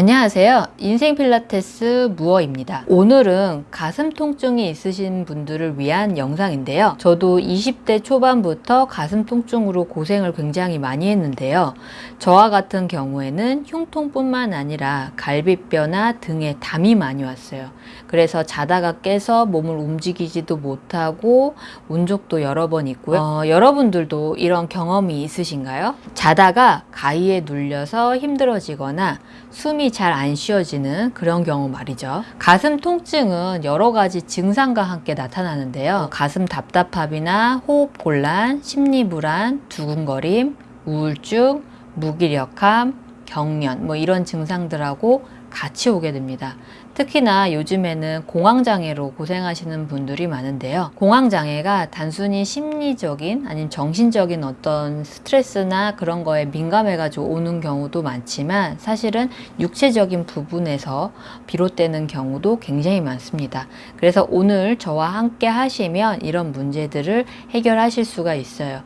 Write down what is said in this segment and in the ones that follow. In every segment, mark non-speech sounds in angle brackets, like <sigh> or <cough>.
안녕하세요. 인생 필라테스 무어입니다. 오늘은 가슴 통증이 있으신 분들을 위한 영상인데요. 저도 20대 초반부터 가슴 통증으로 고생을 굉장히 많이 했는데요. 저와 같은 경우에는 흉통뿐만 아니라 갈비뼈나 등에 담이 많이 왔어요. 그래서 자다가 깨서 몸을 움직이지도 못하고 운 적도 여러 번 있고요. 어, 여러분들도 이런 경험이 있으신가요? 자다가 가위에 눌려서 힘들어지거나 숨이 잘 안 쉬어지는 그런 경우 말이죠. 가슴 통증은 여러 가지 증상과 함께 나타나는데요. 가슴 답답함이나 호흡 곤란, 심리 불안, 두근거림, 우울증, 무기력함, 경련 뭐 이런 증상들하고 같이 오게 됩니다. 특히나 요즘에는 공황장애로 고생하시는 분들이 많은데요. 공황장애가 단순히 심리적인 아니면 정신적인 어떤 스트레스나 그런 거에 민감해가지고 오는 경우도 많지만 사실은 육체적인 부분에서 비롯되는 경우도 굉장히 많습니다. 그래서 오늘 저와 함께 하시면 이런 문제들을 해결하실 수가 있어요.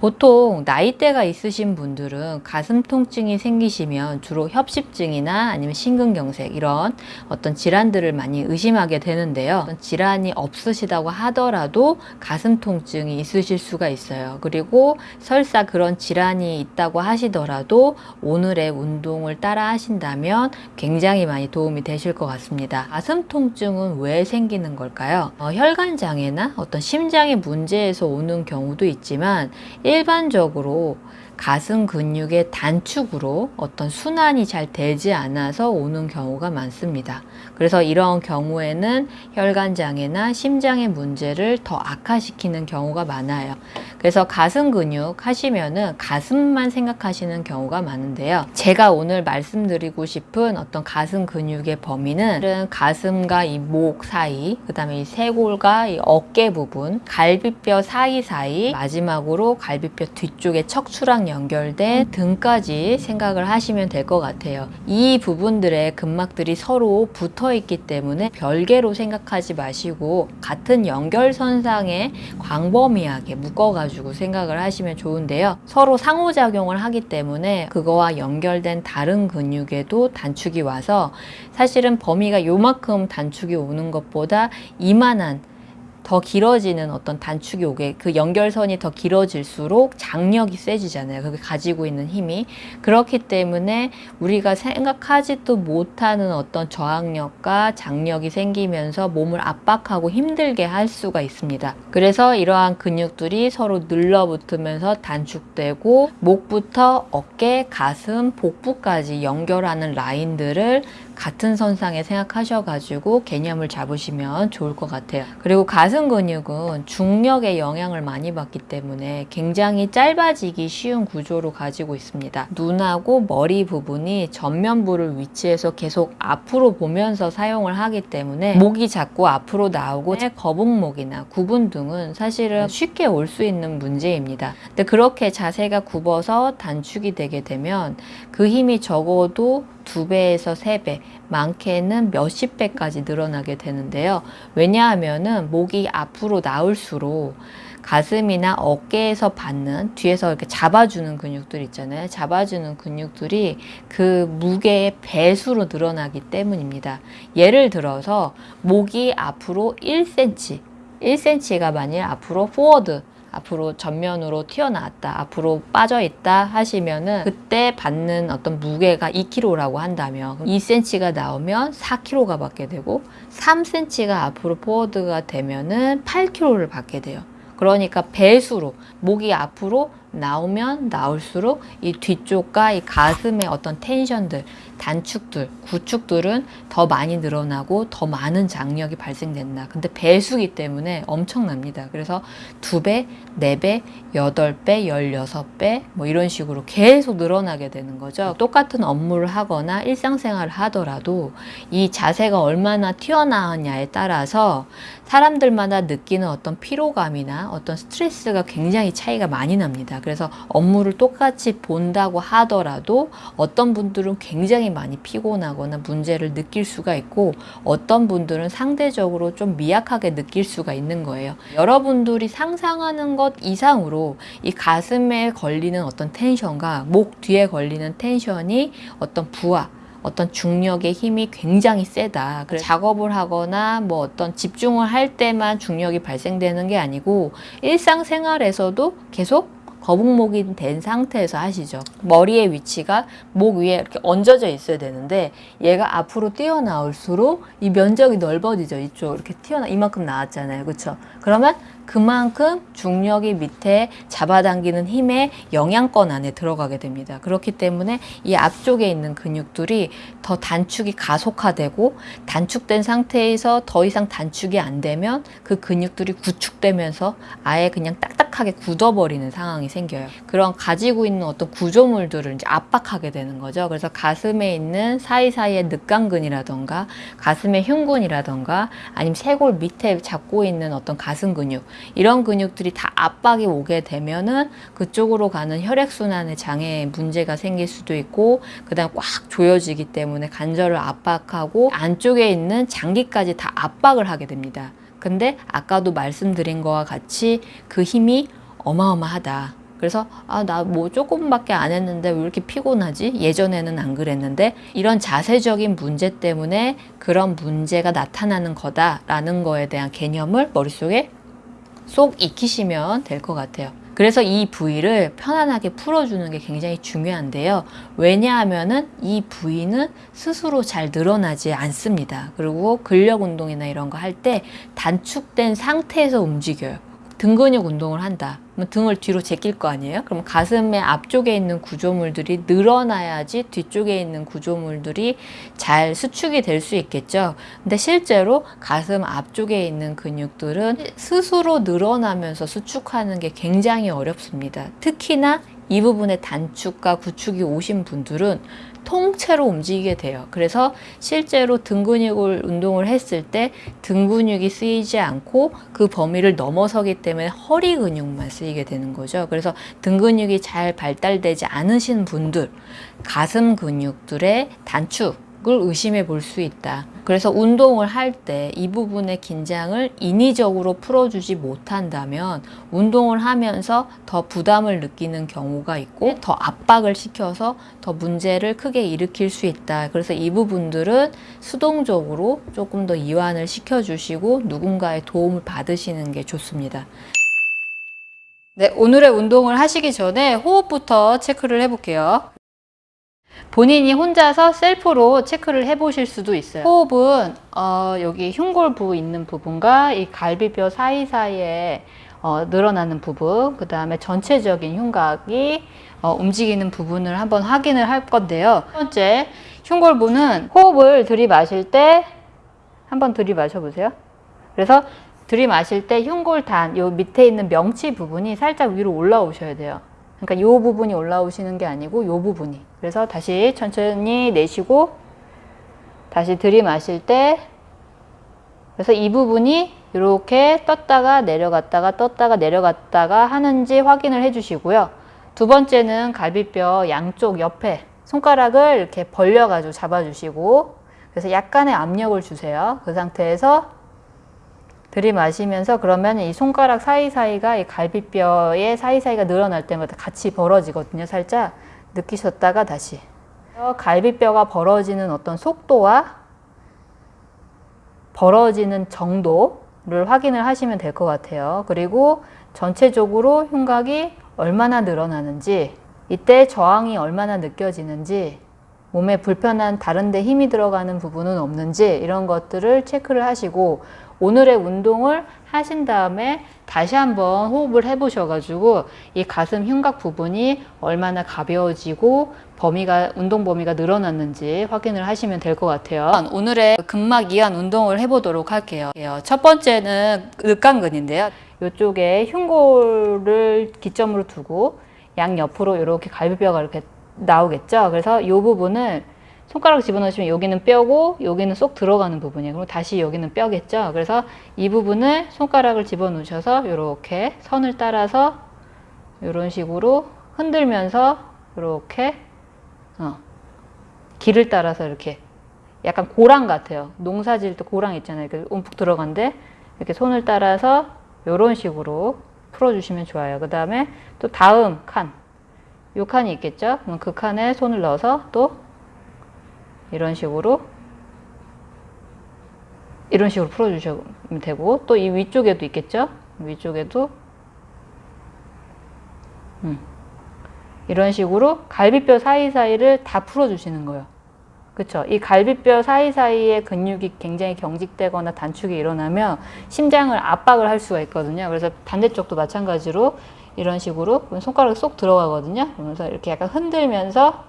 보통 나이대가 있으신 분들은 가슴 통증이 생기시면 주로 협심증이나 아니면 심근경색 이런 어떤 질환들을 많이 의심하게 되는데요. 질환이 없으시다고 하더라도 가슴 통증이 있으실 수가 있어요. 그리고 설사 그런 질환이 있다고 하시더라도 오늘의 운동을 따라 하신다면 굉장히 많이 도움이 되실 것 같습니다. 가슴 통증은 왜 생기는 걸까요? 어, 혈관 장애나 어떤 심장의 문제에서 오는 경우도 있지만 일반적으로 가슴 근육의 단축으로 어떤 순환이 잘 되지 않아서 오는 경우가 많습니다. 그래서 이런 경우에는 혈관 장애나 심장의 문제를 더 악화시키는 경우가 많아요. 그래서 가슴 근육 하시면은 가슴만 생각하시는 경우가 많은데요. 제가 오늘 말씀드리고 싶은 어떤 가슴 근육의 범위는 가슴과 이 목 사이, 그 다음에 이 쇄골과 이 어깨 부분, 갈비뼈 사이사이, 마지막으로 갈비뼈 뒤쪽에 척추랑 연결된 등까지 생각을 하시면 될 것 같아요. 이 부분들의 근막들이 서로 붙어 있기 때문에 별개로 생각하지 마시고 같은 연결선상에 광범위하게 묶어가지고 생각을 하시면 좋은데요. 서로 상호작용을 하기 때문에 그거와 연결된 다른 근육에도 단축이 와서 사실은 범위가 요만큼 단축이 오는 것보다 이만한 더 길어지는 어떤 단축이 오게 그 연결선이 더 길어질수록 장력이 세지잖아요. 그게 가지고 있는 힘이 그렇기 때문에 우리가 생각하지도 못하는 어떤 저항력과 장력이 생기면서 몸을 압박하고 힘들게 할 수가 있습니다. 그래서 이러한 근육들이 서로 눌러붙으면서 단축되고 목부터 어깨, 가슴, 복부까지 연결하는 라인들을 같은 선상에 생각하셔가지고 개념을 잡으시면 좋을 것 같아요. 그리고 가슴 근육은 중력의 영향을 많이 받기 때문에 굉장히 짧아지기 쉬운 구조로 가지고 있습니다. 눈하고 머리 부분이 전면부를 위치해서 계속 앞으로 보면서 사용을 하기 때문에 목이 자꾸 앞으로 나오고 거북목이나 구분 등은 사실은 쉽게 올 수 있는 문제입니다. 근데 그렇게 자세가 굽어서 단축이 되게 되면 그 힘이 적어도 두 배에서 세 배, 많게는 몇십 배까지 늘어나게 되는데요. 왜냐하면 은 목이 앞으로 나올수록 가슴이나 어깨에서 받는 뒤에서 이렇게 잡아주는 근육들 있잖아요. 잡아주는 근육들이 그 무게의 배수로 늘어나기 때문입니다. 예를 들어서 목이 앞으로 1cm, 1cm가 만일 앞으로 포워드 앞으로 전면으로 튀어나왔다, 앞으로 빠져있다 하시면은 그때 받는 어떤 무게가 2kg라고 한다면 2cm가 나오면 4kg가 받게 되고 3cm가 앞으로 포워드가 되면은 8kg를 받게 돼요. 그러니까 배수로 목이 앞으로 나오면 나올수록 이 뒤쪽과 이 가슴의 어떤 텐션들, 단축들, 구축들은 더 많이 늘어나고 더 많은 장력이 발생된다. 근데 배수기 때문에 엄청납니다. 그래서 두 배, 네 배, 여덟 배, 열여섯 배, 뭐 이런 식으로 계속 늘어나게 되는 거죠. 똑같은 업무를 하거나 일상생활을 하더라도 이 자세가 얼마나 튀어나왔냐에 따라서 사람들마다 느끼는 어떤 피로감이나 어떤 스트레스가 굉장히 차이가 많이 납니다. 그래서 업무를 똑같이 본다고 하더라도 어떤 분들은 굉장히 많이 피곤하거나 문제를 느낄 수가 있고 어떤 분들은 상대적으로 좀 미약하게 느낄 수가 있는 거예요. 여러분들이 상상하는 것 이상으로 이 가슴에 걸리는 어떤 텐션과 목 뒤에 걸리는 텐션이 어떤 부하 어떤 중력의 힘이 굉장히 세다. 그래서 작업을 하거나 뭐 어떤 집중을 할 때만 중력이 발생되는 게 아니고 일상생활에서도 계속 거북목이 된 상태에서 하시죠. 머리의 위치가 목 위에 이렇게 얹어져 있어야 되는데 얘가 앞으로 뛰어나올수록 이 면적이 넓어지죠. 이쪽 이렇게 튀어나 이만큼 나왔잖아요. 그렇죠? 그러면 그만큼 중력이 밑에 잡아당기는 힘의 영향권 안에 들어가게 됩니다. 그렇기 때문에 이 앞쪽에 있는 근육들이 더 단축이 가속화되고 단축된 상태에서 더 이상 단축이 안 되면 그 근육들이 구축되면서 아예 그냥 딱딱하게 굳어버리는 상황이 생겨요. 그런 가지고 있는 어떤 구조물들을 이제 압박하게 되는 거죠. 그래서 가슴에 있는 사이사이의 늑간근이라던가 가슴의 흉근이라던가 아니면 쇄골 밑에 잡고 있는 어떤 가슴 근육 이런 근육들이 다 압박이 오게 되면은 그쪽으로 가는 혈액순환의 장애에 문제가 생길 수도 있고 그 다음 꽉 조여지기 때문에 관절을 압박하고 안쪽에 있는 장기까지 다 압박을 하게 됩니다. 근데 아까도 말씀드린 거와 같이 그 힘이 어마어마하다. 그래서 아 나 뭐 조금밖에 안 했는데 왜 이렇게 피곤하지? 예전에는 안 그랬는데 이런 자세적인 문제 때문에 그런 문제가 나타나는 거다라는 거에 대한 개념을 머릿속에 쏙 익히시면 될 것 같아요. 그래서 이 부위를 편안하게 풀어주는 게 굉장히 중요한데요. 왜냐하면 은 이 부위는 스스로 잘 늘어나지 않습니다. 그리고 근력 운동이나 이런 거 할 때 단축된 상태에서 움직여요. 등 근육 운동을 한다. 그럼 등을 뒤로 제낄 거 아니에요? 그럼 가슴의 앞쪽에 있는 구조물들이 늘어나야지 뒤쪽에 있는 구조물들이 잘 수축이 될 수 있겠죠. 근데 실제로 가슴 앞쪽에 있는 근육들은 스스로 늘어나면서 수축하는 게 굉장히 어렵습니다. 특히나 이 부분에 단축과 구축이 오신 분들은 통째로 움직이게 돼요. 그래서 실제로 등 근육을 운동을 했을 때 등 근육이 쓰이지 않고 그 범위를 넘어서기 때문에 허리 근육만 쓰이게 되는 거죠. 그래서 등 근육이 잘 발달되지 않으신 분들, 가슴 근육들의 단축 을 의심해 볼 수 있다. 그래서 운동을 할 때 이 부분의 긴장을 인위적으로 풀어주지 못한다면 운동을 하면서 더 부담을 느끼는 경우가 있고 더 압박을 시켜서 더 문제를 크게 일으킬 수 있다. 그래서 이 부분들은 수동적으로 조금 더 이완을 시켜주시고 누군가의 도움을 받으시는 게 좋습니다. 네, 오늘의 운동을 하시기 전에 호흡부터 체크를 해볼게요. 본인이 혼자서 셀프로 체크를 해 보실 수도 있어요. 호흡은 어, 여기 흉골 부 있는 부분과 이 갈비뼈 사이사이에 어, 늘어나는 부분, 그 다음에 전체적인 흉곽이 어, 움직이는 부분을 한번 확인을 할 건데요. 첫 번째, 흉골 부는 호흡을 들이마실 때 한번 들이마셔 보세요. 그래서 들이마실 때 흉골단, 요 밑에 있는 명치 부분이 살짝 위로 올라오셔야 돼요. 그러니까 이 부분이 올라오시는 게 아니고 이 부분이. 그래서 다시 천천히 내쉬고 다시 들이마실 때 그래서 이 부분이 이렇게 떴다가 내려갔다가 떴다가 내려갔다가 하는지 확인을 해 주시고요. 두 번째는 갈비뼈 양쪽 옆에 손가락을 이렇게 벌려가지고 잡아주시고 그래서 약간의 압력을 주세요. 그 상태에서 들이마시면서 그러면 이 손가락 사이사이가 이 갈비뼈의 사이사이가 늘어날 때마다 같이 벌어지거든요. 살짝 느끼셨다가 다시 갈비뼈가 벌어지는 어떤 속도와 벌어지는 정도를 확인을 하시면 될 것 같아요. 그리고 전체적으로 흉곽이 얼마나 늘어나는지 이때 저항이 얼마나 느껴지는지 몸에 불편한 다른 데 힘이 들어가는 부분은 없는지 이런 것들을 체크를 하시고 오늘의 운동을 하신 다음에 다시 한번 호흡을 해 보셔가지고 이 가슴 흉곽 부분이 얼마나 가벼워지고 범위가 운동 범위가 늘어났는지 확인을 하시면 될 것 같아요. 오늘의 근막 이완 운동을 해보도록 할게요. 첫 번째는 늑간근인데요. 이쪽에 흉골을 기점으로 두고 양 옆으로 이렇게 갈비뼈가 이렇게 나오겠죠. 그래서 이 부분을 손가락 집어넣으시면 여기는 뼈고 여기는 쏙 들어가는 부분이에요. 그럼 다시 여기는 뼈겠죠. 그래서 이 부분을 손가락을 집어넣으셔서 이렇게 선을 따라서 이런 식으로 흔들면서 이렇게 어, 길을 따라서 이렇게 약간 고랑 같아요. 농사 지을 때 고랑 있잖아요. 이렇게 움푹 들어간데 이렇게 손을 따라서 이런 식으로 풀어주시면 좋아요. 그 다음에 또 다음 칸, 요 칸이 있겠죠? 그럼 그 칸에 손을 넣어서 또 이런 식으로 이런 식으로 풀어주시면 되고 또 이 위쪽에도 있겠죠? 위쪽에도 음. 이런 식으로 갈비뼈 사이사이를 다 풀어주시는 거예요. 그쵸? 이 갈비뼈 사이사이에 근육이 굉장히 경직되거나 단축이 일어나면 심장을 압박을 할 수가 있거든요. 그래서 반대쪽도 마찬가지로 이런 식으로 손가락이 쏙 들어가거든요. 그러면서 이렇게 약간 흔들면서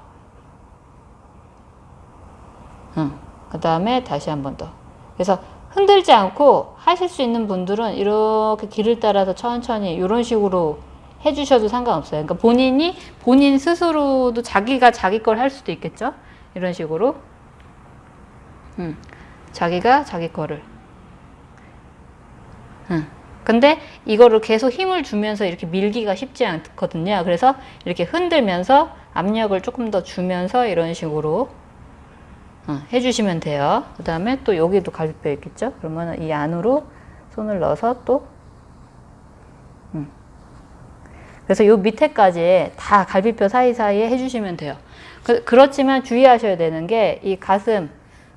응. 그 다음에 다시 한 번 더. 그래서 흔들지 않고 하실 수 있는 분들은 이렇게 길을 따라서 천천히 이런 식으로 해주셔도 상관없어요. 그러니까 본인이 본인 스스로도 자기가 자기 걸 할 수도 있겠죠. 이런 식으로. 음, 자기가 자기 거를. 음. 근데 이거를 계속 힘을 주면서 이렇게 밀기가 쉽지 않거든요. 그래서 이렇게 흔들면서 압력을 조금 더 주면서 이런 식으로 어, 해주시면 돼요. 그 다음에 또 여기도 갈비뼈 있겠죠? 그러면 이 안으로 손을 넣어서 또 음. 그래서 요 밑에까지 다 갈비뼈 사이사이에 해주시면 돼요. 그, 그렇지만 주의하셔야 되는 게 이 가슴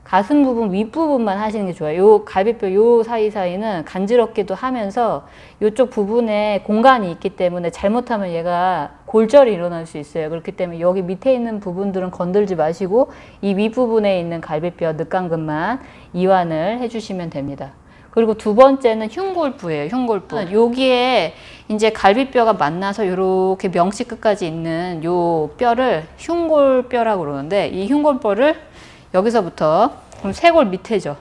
가슴 부분 윗부분만 하시는 게 좋아요. 요 갈비뼈 요 사이사이는 간지럽기도 하면서 요쪽 부분에 공간이 있기 때문에 잘못하면 얘가 골절이 일어날 수 있어요. 그렇기 때문에 여기 밑에 있는 부분들은 건들지 마시고 이 윗부분에 있는 갈비뼈 늑간근만 이완을 해주시면 됩니다. 그리고 두 번째는 흉골부예요. 흉골부. 여기에 이제 갈비뼈가 만나서 이렇게 명치 끝까지 있는 요 뼈를 흉골뼈라고 그러는데 이 흉골뼈를 여기서부터 그럼 쇄골 밑에죠.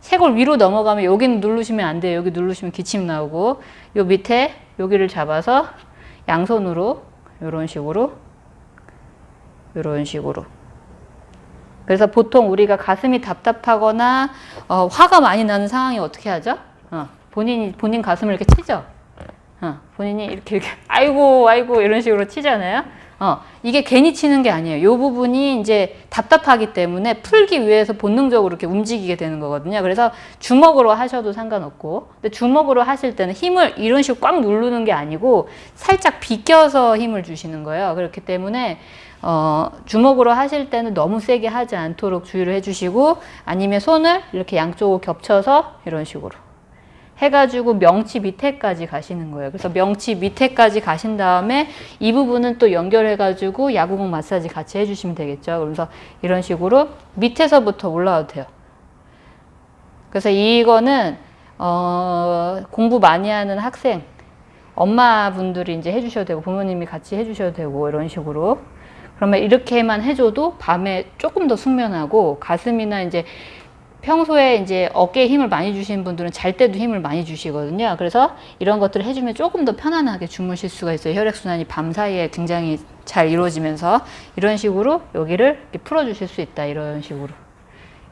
쇄골 위로 넘어가면 여기는 누르시면 안 돼요. 여기 누르시면 기침 나오고 요 밑에 여기를 잡아서 양손으로 이런 식으로 이런 식으로 그래서 보통 우리가 가슴이 답답하거나 어, 화가 많이 나는 상황이 어떻게 하죠? 어, 본인이 본인 가슴을 이렇게 치죠. 어, 본인이 이렇게 이렇게 아이고 아이고 이런 식으로 치잖아요. 어, 이게 괜히 치는 게 아니에요. 이 부분이 이제 답답하기 때문에 풀기 위해서 본능적으로 이렇게 움직이게 되는 거거든요. 그래서 주먹으로 하셔도 상관없고, 근데 주먹으로 하실 때는 힘을 이런 식으로 꽉 누르는 게 아니고 살짝 비껴서 힘을 주시는 거예요. 그렇기 때문에 어, 주먹으로 하실 때는 너무 세게 하지 않도록 주의를 해주시고 아니면 손을 이렇게 양쪽으로 겹쳐서 이런 식으로 해가지고 명치 밑에까지 가시는 거예요. 그래서 명치 밑에까지 가신 다음에 이 부분은 또 연결해가지고 야구공 마사지 같이 해주시면 되겠죠. 그래서 이런 식으로 밑에서부터 올라와도 돼요. 그래서 이거는 어, 공부 많이 하는 학생, 엄마분들이 이제 해주셔도 되고 부모님이 같이 해주셔도 되고 이런 식으로 그러면 이렇게만 해줘도 밤에 조금 더 숙면하고 가슴이나 이제 평소에 이제 어깨에 힘을 많이 주시는 분들은 잘 때도 힘을 많이 주시거든요. 그래서 이런 것들을 해주면 조금 더 편안하게 주무실 수가 있어요. 혈액순환이 밤 사이에 굉장히 잘 이루어지면서 이런 식으로 여기를 풀어주실 수 있다. 이런 식으로.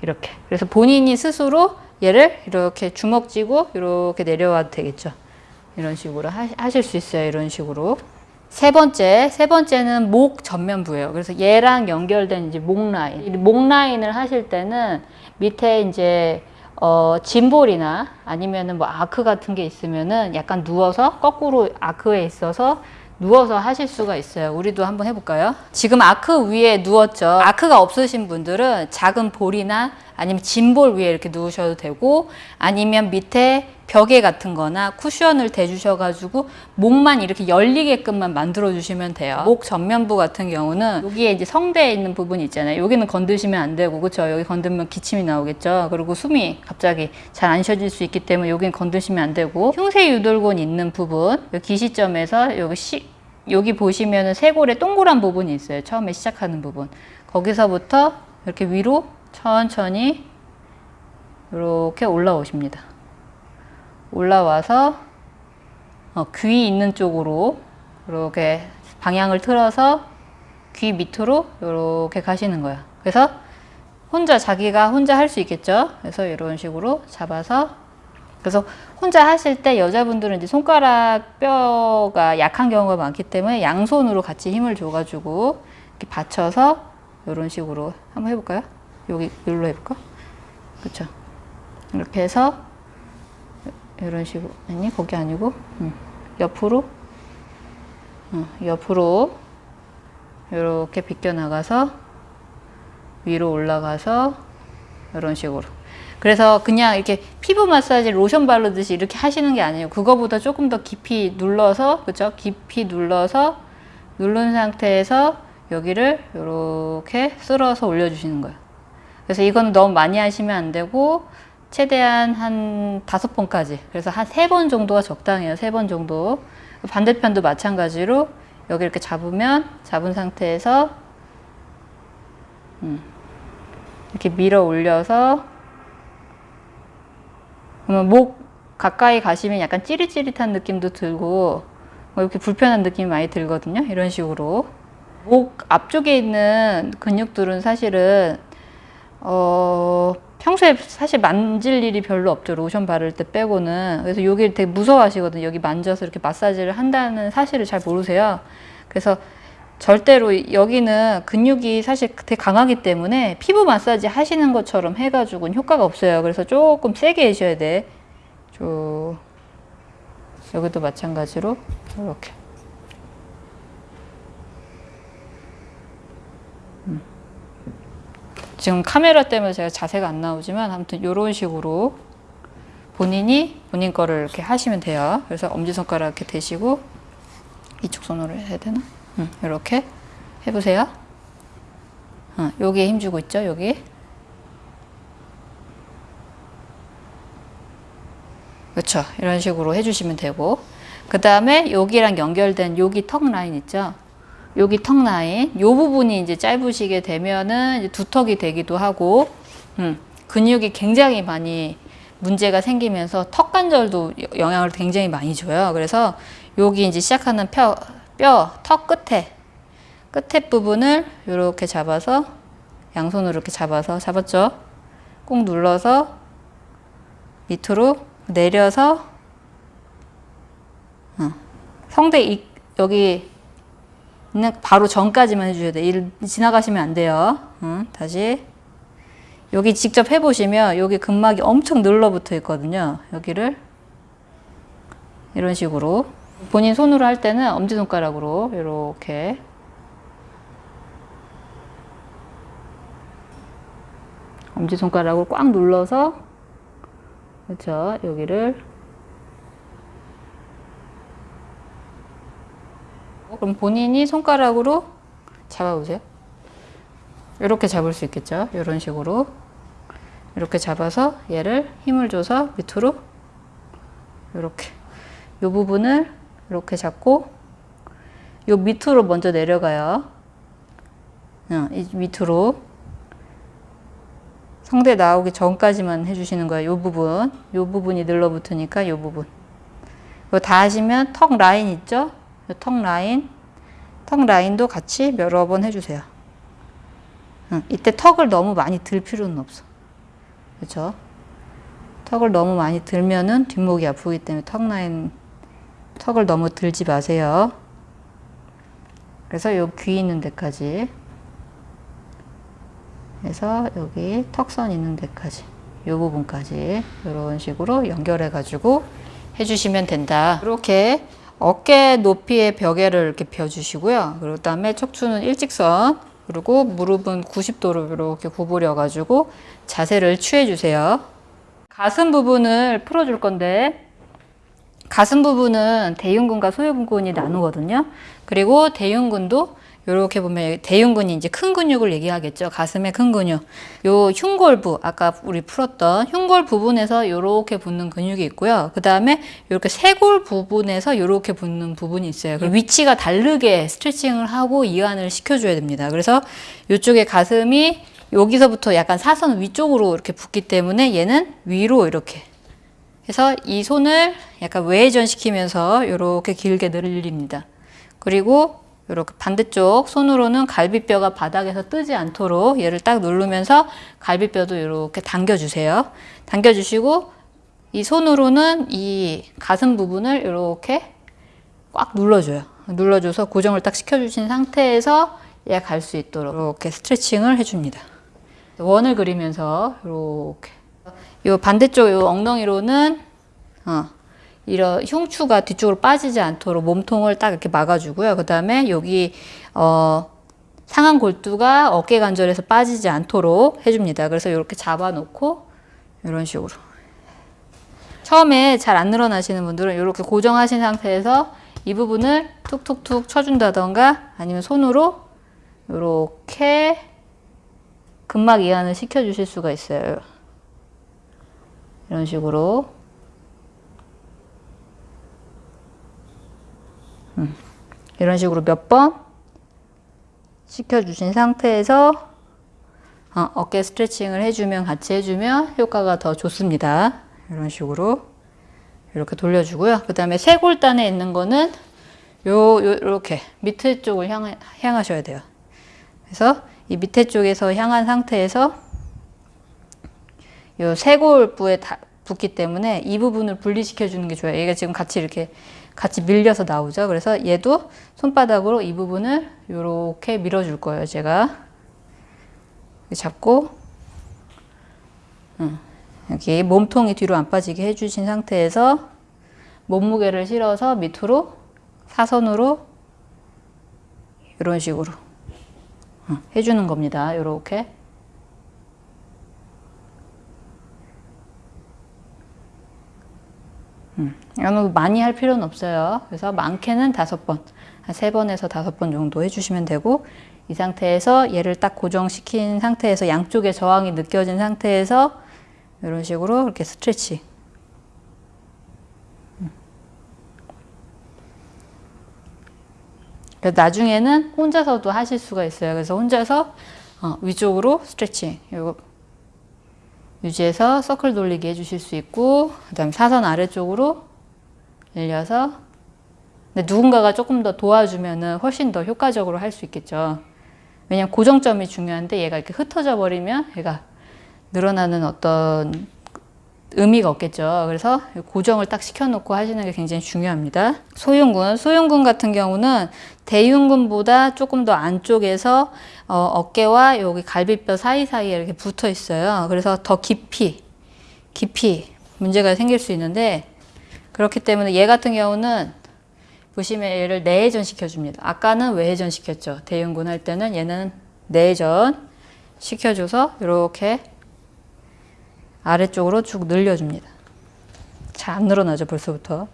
이렇게. 그래서 본인이 스스로 얘를 이렇게 주먹 쥐고 이렇게 내려와도 되겠죠. 이런 식으로 하실 수 있어요. 이런 식으로. 세 번째, 세 번째는 목 전면부예요. 그래서 얘랑 연결된 이제 목 라인. 목 라인을 하실 때는 밑에 이제 어, 짐볼이나 아니면은 뭐 아크 같은 게 있으면은 약간 누워서 거꾸로 아크에 있어서 누워서 하실 수가 있어요. 우리도 한번 해볼까요? 지금 아크 위에 누웠죠. 아크가 없으신 분들은 작은 볼이나 아니면 짐볼 위에 이렇게 누우셔도 되고 아니면 밑에 벽에 같은 거나 쿠션을 대주셔가지고 목만 이렇게 열리게끔만 만들어 주시면 돼요. 목 전면부 같은 경우는 여기에 이제 성대에 있는 부분이 있잖아요. 여기는 건드시면 안 되고 그렇죠. 여기 건들면 기침이 나오겠죠. 그리고 숨이 갑자기 잘 안 쉬어질 수 있기 때문에 여기는 건드시면 안 되고 흉쇄 유돌곤 있는 부분 여기 기시점에서 여기 시, 여기 보시면은 쇄골에 동그란 부분이 있어요. 처음에 시작하는 부분. 거기서부터 이렇게 위로 천천히 이렇게 올라오십니다. 올라와서 어, 귀 있는 쪽으로 이렇게 방향을 틀어서 귀 밑으로 이렇게 가시는 거야. 그래서 혼자 자기가 혼자 할 수 있겠죠. 그래서 이런 식으로 잡아서 그래서 혼자 하실 때 여자분들은 이제 손가락 뼈가 약한 경우가 많기 때문에 양손으로 같이 힘을 줘가지고 이렇게 받쳐서 이런 식으로 한번 해볼까요? 여기 여기로 해볼까? 그렇죠. 이렇게 해서 이런 식으로. 아니 거기 아니고? 음, 옆으로? 음, 옆으로 이렇게 비껴 나가서 위로 올라가서 이런 식으로. 그래서 그냥 이렇게 피부 마사지 로션 바르듯이 이렇게 하시는 게 아니에요. 그거보다 조금 더 깊이 눌러서 그죠 깊이 눌러서 누른 상태에서 여기를 이렇게 쓸어서 올려주시는 거예요 그래서 이건 너무 많이 하시면 안 되고 최대한 한 다섯 번까지. 그래서 한 세 번 정도가 적당해요. 세 번 정도. 반대편도 마찬가지로 여기 이렇게 잡으면 잡은 상태에서 음, 이렇게 밀어 올려서 그러면 목 가까이 가시면 약간 찌릿찌릿한 느낌도 들고 뭐 이렇게 불편한 느낌이 많이 들거든요. 이런 식으로. 목 앞쪽에 있는 근육들은 사실은 어 평소에 사실 만질 일이 별로 없죠. 로션 바를 때 빼고는. 그래서 여기를 되게 무서워하시거든요. 여기 만져서 이렇게 마사지를 한다는 사실을 잘 모르세요. 그래서 절대로 여기는 근육이 사실 되게 강하기 때문에 피부 마사지 하시는 것처럼 해가지고는 효과가 없어요. 그래서 조금 세게 해셔야 돼. 쭉. 여기도 마찬가지로 이렇게 지금 카메라 때문에 제가 자세가 안 나오지만 아무튼 이런 식으로 본인이 본인 거를 이렇게 하시면 돼요. 그래서 엄지손가락 이렇게 대시고 이쪽 손으로 해야 되나? 응, 이렇게 해보세요. 어, 여기에 힘주고 있죠, 여기. 그렇죠. 이런 식으로 해주시면 되고 그 다음에 여기랑 연결된 여기 턱 라인 있죠. 여기 턱 라인 요 부분이 이제 짧으시게 되면은 이제 두턱이 되기도 하고 음, 근육이 굉장히 많이 문제가 생기면서 턱 관절도 여- 영향을 굉장히 많이 줘요. 그래서 여기 이제 시작하는 뼈, 뼈, 턱 끝에 끝에 부분을 이렇게 잡아서 양손으로 이렇게 잡아서 잡았죠. 꾹 눌러서 밑으로 내려서 어, 성대 이, 여기 바로 전까지만 해주셔야 돼요. 일 지나가시면 안 돼요. 응, 다시 여기 직접 해보시면 여기 근막이 엄청 늘러붙어 있거든요. 여기를 이런 식으로 본인 손으로 할 때는 엄지손가락으로 이렇게 엄지손가락으로 꽉 눌러서 그렇죠. 여기를 그럼 본인이 손가락으로 잡아보세요. 이렇게 잡을 수 있겠죠. 이런 식으로 이렇게 잡아서 얘를 힘을 줘서 밑으로 이렇게 이 부분을 이렇게 잡고 요 밑으로 먼저 내려가요. 어, 이 밑으로 성대 나오기 전까지만 해주시는 거예요. 이 부분, 이 부분이 늘러붙으니까 이 부분. 이거 다 하시면 턱 라인 있죠? 이턱 라인, 턱 라인도 같이 여러 번 해주세요. 응, 이때 턱을 너무 많이 들 필요는 없어. 그렇죠? 턱을 너무 많이 들면은 뒷목이 아프기 때문에 턱 라인, 턱을 너무 들지 마세요. 그래서 요 귀 있는 데까지 해서 여기 턱선 있는 데까지 이 부분까지 이런 식으로 연결해 가지고 해주시면 된다 이렇게 어깨 높이의 벽에를 이렇게 펴주시고요 그리고 다음에 척추는 일직선 그리고 무릎은 90도로 이렇게 구부려 가지고 자세를 취해 주세요 가슴 부분을 풀어 줄 건데 가슴 부분은 대흉근과 소흉근이 나누거든요. 그리고 대흉근도 이렇게 보면 대흉근이 이제 큰 근육을 얘기하겠죠. 가슴의 큰 근육. 요 흉골부 아까 우리 풀었던 흉골 부분에서 이렇게 붙는 근육이 있고요. 그 다음에 이렇게 쇄골 부분에서 이렇게 붙는 부분이 있어요. 그리고 위치가 다르게 스트레칭을 하고 이완을 시켜줘야 됩니다. 그래서 이쪽에 가슴이 여기서부터 약간 사선 위쪽으로 이렇게 붙기 때문에 얘는 위로 이렇게 그래서 이 손을 약간 외회전 시키면서 이렇게 길게 늘립니다. 그리고 이렇게 반대쪽 손으로는 갈비뼈가 바닥에서 뜨지 않도록 얘를 딱 누르면서 갈비뼈도 이렇게 당겨주세요. 당겨주시고 이 손으로는 이 가슴 부분을 이렇게 꽉 눌러줘요. 눌러줘서 고정을 딱 시켜주신 상태에서 얘 갈 수 있도록 이렇게 스트레칭을 해줍니다. 원을 그리면서 이렇게 요 반대쪽 요 엉덩이로는 어, 이런 흉추가 뒤쪽으로 빠지지 않도록 몸통을 딱 이렇게 막아주고요. 그 다음에 여기 어, 상한 골두가 어깨 관절에서 빠지지 않도록 해줍니다. 그래서 이렇게 잡아놓고 이런 식으로 처음에 잘 안 늘어나시는 분들은 이렇게 고정하신 상태에서 이 부분을 툭툭툭 쳐준다던가 아니면 손으로 이렇게 근막 이완을 시켜주실 수가 있어요. 이런 식으로 음, 이런 식으로 몇 번 시켜주신 상태에서 어, 어깨 스트레칭을 해주면 같이 해주면 효과가 더 좋습니다. 이런 식으로 이렇게 돌려주고요. 그 다음에 쇄골단에 있는 거는 요, 요, 이렇게 밑에 쪽을 향, 향하셔야 돼요. 그래서 이 밑에 쪽에서 향한 상태에서 요 쇄골부에 다 붙기 때문에 이 부분을 분리시켜 주는 게 좋아요. 얘가 지금 같이 이렇게 같이 밀려서 나오죠. 그래서 얘도 손바닥으로 이 부분을 이렇게 밀어줄 거예요. 제가 잡고 음, 여기 몸통이 뒤로 안 빠지게 해주신 상태에서 몸무게를 실어서 밑으로 사선으로 이런 식으로 어, 해주는 겁니다. 이렇게 음, 많이 할 필요는 없어요. 그래서 많게는 다섯 번, 한세 번에서 다섯 번 정도 해주시면 되고 이 상태에서 얘를 딱 고정시킨 상태에서 양쪽에 저항이 느껴진 상태에서 이런 식으로 이렇게 스트레치. 음. 그래서 나중에는 혼자서도 하실 수가 있어요. 그래서 혼자서 어, 위쪽으로 스트레칭. 유지해서 서클 돌리기 해주실 수 있고 그 다음에 사선 아래쪽으로 늘려서 근데 누군가가 조금 더 도와주면은 훨씬 더 효과적으로 할 수 있겠죠. 왜냐면 고정점이 중요한데 얘가 이렇게 흩어져 버리면 얘가 늘어나는 어떤 의미가 없겠죠. 그래서 고정을 딱 시켜놓고 하시는 게 굉장히 중요합니다. 소흉근, 소흉근 같은 경우는 대흉근보다 조금 더 안쪽에서 어, 깨와 여기 갈비뼈 사이사이에 이렇게 붙어 있어요. 그래서 더 깊이, 깊이 문제가 생길 수 있는데 그렇기 때문에 얘 같은 경우는 보시면 얘를 내회전 시켜줍니다. 아까는 외회전 시켰죠. 대흉근 할 때는 얘는 내회전 시켜줘서 이렇게 아래쪽으로 쭉 늘려줍니다. 잘 안 늘어나죠, 벌써부터.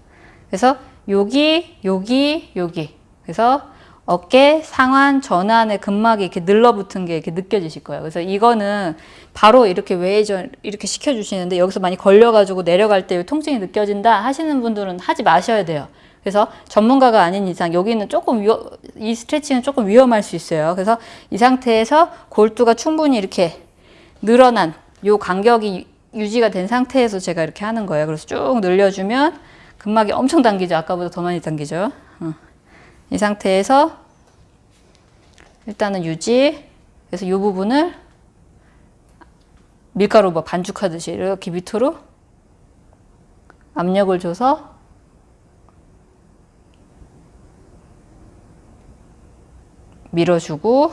그래서 여기, 여기, 여기. 그래서 어깨, 상완, 전완의 근막이 이렇게 늘러붙은 게 이렇게 느껴지실 거예요. 그래서 이거는 바로 이렇게 외전 이렇게 시켜주시는데 여기서 많이 걸려가지고 내려갈 때 통증이 느껴진다 하시는 분들은 하지 마셔야 돼요. 그래서 전문가가 아닌 이상 여기는 조금 위험, 이 스트레칭은 조금 위험할 수 있어요. 그래서 이 상태에서 골두가 충분히 이렇게 늘어난 요 간격이 유지가 된 상태에서 제가 이렇게 하는 거예요. 그래서 쭉 늘려주면 근막이 엄청 당기죠. 아까보다 더 많이 당기죠. 어. 이 상태에서 일단은 유지. 그래서 이 부분을 밀가루 뭐 반죽하듯이 이렇게 밑으로 압력을 줘서 밀어주고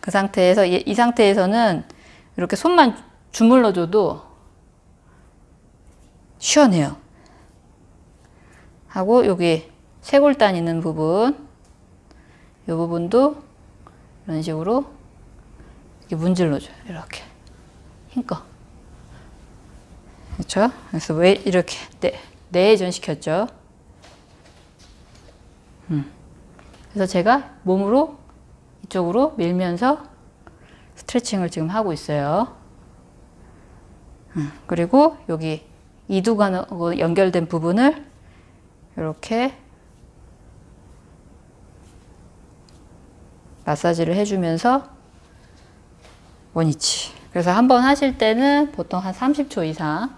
그 상태에서 이, 이 상태에서는 이렇게 손만 주물러줘도 시원해요. 하고 여기 쇄골단 있는 부분 이 부분도 이런 식으로 이렇게 문질러줘요. 이렇게 힘껏 그렇죠? 그래서 왜 이렇게 내, 내전 시켰죠? 음. 그래서 제가 몸으로 이쪽으로 밀면서 스트레칭을 지금 하고 있어요. 음. 그리고 여기 이두관하고 연결된 부분을 이렇게 마사지를 해주면서 원위치. 그래서 한 번 하실 때는 보통 한 30초 이상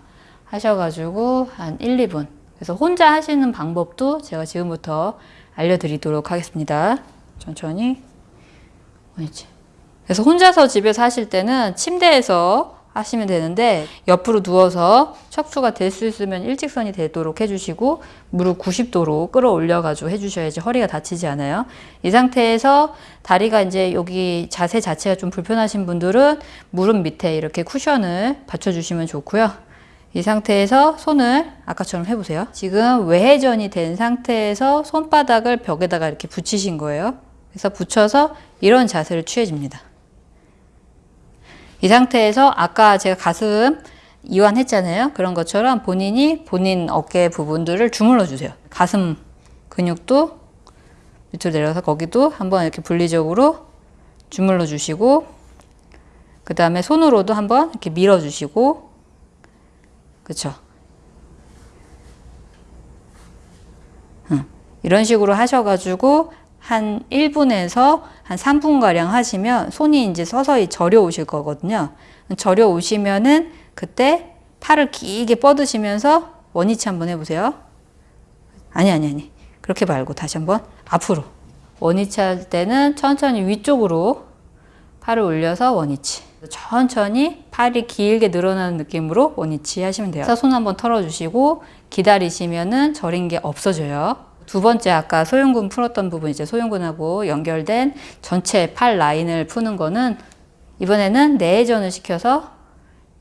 하셔가지고 한 1, 2분. 그래서 혼자 하시는 방법도 제가 지금부터 알려드리도록 하겠습니다. 천천히 원위치. 그래서 혼자서 집에서 하실 때는 침대에서 하시면 되는데 옆으로 누워서 척추가 될 수 있으면 일직선이 되도록 해주시고 무릎 90도로 끌어올려 가지고 해주셔야지 허리가 다치지 않아요. 이 상태에서 다리가 이제 여기 자세 자체가 좀 불편하신 분들은 무릎 밑에 이렇게 쿠션을 받쳐주시면 좋고요. 이 상태에서 손을 아까처럼 해보세요. 지금 외회전이 된 상태에서 손바닥을 벽에다가 이렇게 붙이신 거예요. 그래서 붙여서 이런 자세를 취해줍니다. 이 상태에서 아까 제가 가슴 이완했잖아요. 그런 것처럼 본인이 본인 어깨 부분들을 주물러 주세요. 가슴 근육도 밑으로 내려가서 거기도 한번 이렇게 분리적으로 주물러 주시고 그 다음에 손으로도 한번 이렇게 밀어 주시고 그쵸? 응. 이런 식으로 하셔가지고 한 1분에서 한 3분가량 하시면 손이 이제 서서히 저려 오실 거거든요. 저려 오시면은 그때 팔을 길게 뻗으시면서 원위치 한번 해보세요. 아니, 아니, 아니. 그렇게 말고 다시 한번 앞으로. 원위치 할 때는 천천히 위쪽으로 팔을 올려서 원위치. 천천히 팔이 길게 늘어나는 느낌으로 원위치 하시면 돼요. 손 한번 털어주시고 기다리시면은 저린 게 없어져요. 두 번째 아까 소흉근 풀었던 부분 이제 소흉근하고 연결된 전체 팔 라인을 푸는 거는 이번에는 내회전을 시켜서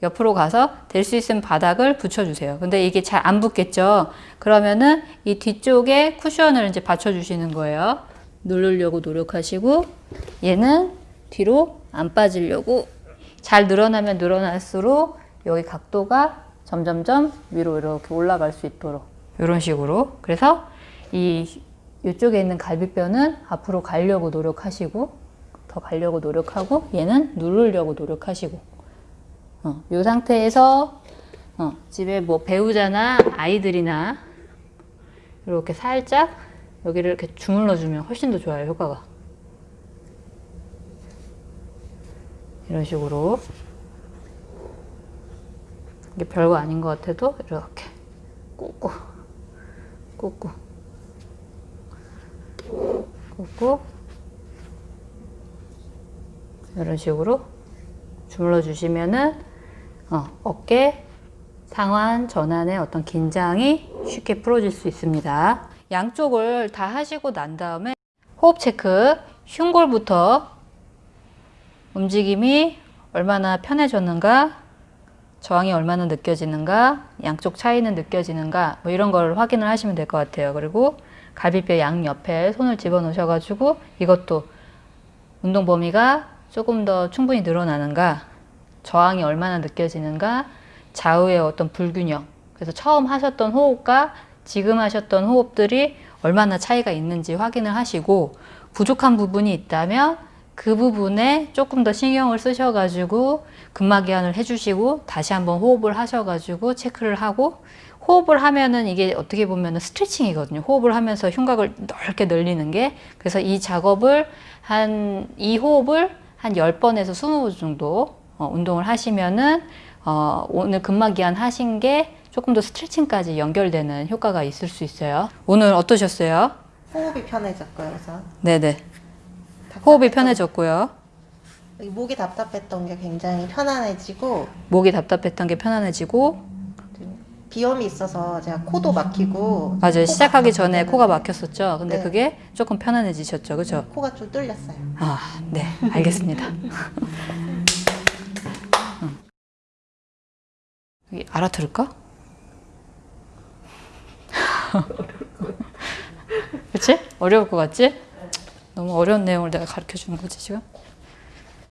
옆으로 가서 될 수 있으면 바닥을 붙여주세요. 근데 이게 잘 안 붙겠죠? 그러면은 이 뒤쪽에 쿠션을 이제 받쳐주시는 거예요. 누르려고 노력하시고 얘는 뒤로 안 빠지려고 잘 늘어나면 늘어날수록 여기 각도가 점점점 위로 이렇게 올라갈 수 있도록 이런 식으로 그래서 이 이쪽에 있는 갈비뼈는 앞으로 가려고 노력하시고 더 가려고 노력하고 얘는 누르려고 노력하시고 어, 이 상태에서 어, 집에 뭐 배우자나 아이들이나 이렇게 살짝 여기를 이렇게 주물러 주면 훨씬 더 좋아요 효과가. 이런 식으로. 이게 별거 아닌 것 같아도 이렇게 꾹꾹 꾹꾹 꾹꾹 이런 식으로 주물러 주시면은 어, 어깨 상완 전환의 어떤 긴장이 쉽게 풀어질 수 있습니다. 양쪽을 다 하시고 난 다음에 호흡 체크 흉골부터 움직임이 얼마나 편해졌는가 저항이 얼마나 느껴지는가 양쪽 차이는 느껴지는가 뭐 이런 걸 확인을 하시면 될 것 같아요. 그리고 갈비뼈 양 옆에 손을 집어 넣으셔 가지고 이것도 운동 범위가 조금 더 충분히 늘어나는가 저항이 얼마나 느껴지는가 좌우의 어떤 불균형. 그래서 처음 하셨던 호흡과 지금 하셨던 호흡들이 얼마나 차이가 있는지 확인을 하시고 부족한 부분이 있다면 그 부분에 조금 더 신경을 쓰셔가지고 근막이완을 해주시고 다시 한번 호흡을 하셔가지고 체크를 하고 호흡을 하면은 이게 어떻게 보면은 스트레칭이거든요. 호흡을 하면서 흉곽을 넓게 늘리는 게 그래서 이 작업을 한 이 호흡을 한 10번에서 20번 정도 어, 운동을 하시면은 어, 오늘 근막이완 하신 게 조금 더 스트레칭까지 연결되는 효과가 있을 수 있어요. 오늘 어떠셨어요? 호흡이 편해졌고요, 우선. 네네. 답답했던- 호흡이 편해졌고요. 목이 답답했던 게 굉장히 편안해지고 목이 답답했던 게 편안해지고 비염이 있어서 제가 코도 막히고 맞아요. 시작하기 전에 막히는 코가 막혔었죠. 근데 네. 그게 조금 편안해지셨죠. 그죠? 코가 좀 뚫렸어요. 아, 네. 알겠습니다. 응. 여기 알아들을까? <laughs> 그치? 어려울 것 같지? 너무 어려운 내용을 내가 가르쳐 주는 거지, 지금?